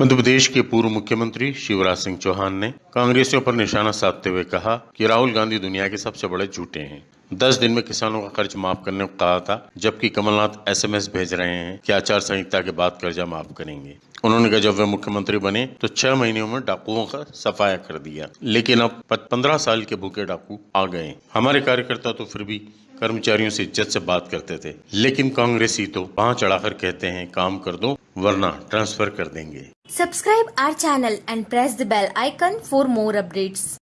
मध्य प्रदेश के पूर्व मुख्यमंत्री शिवराज सिंह चौहान ने कांग्रेसियों पर निशाना साधते हुए कहा कि राहुल गांधी दुनिया के सबसे बड़े झूठे हैं। दस दिन में किसानों का कर्ज माफ़ करने को कहा था, जबकि कमलनाथ एसएमएस भेज रहे हैं कि आचार संहिता के बाद कर्जा माफ़ करेंगे। उन्होंने कहा, जब वे मुख्यमंत्री बने तो छह महीनों में डाकुओं का सफाया कर दिया। लेकिन अब पंद्रह साल के भूखे डाकू आ गए हमारे कार्यकर्ता तो फिर भी कर्मचारियों से इज़्ज़त से बात करते थे। लेकिन कांग्रेसी तो वहाँ चढ़ाकर कहते हैं, काम कर दो, वरना ट्रांसफ़र कर देंगे। Subscribe our channel and press the bell icon for more updates.